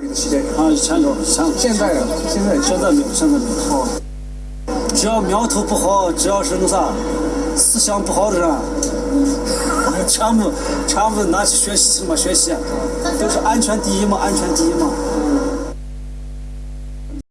啊，以前有，以前有。现在，现在现在没有，现在没有。只要苗头不好，只要是那啥思想不好的人，全部全部拿去学习什么，学习，都是安全第一嘛，安全第一嘛。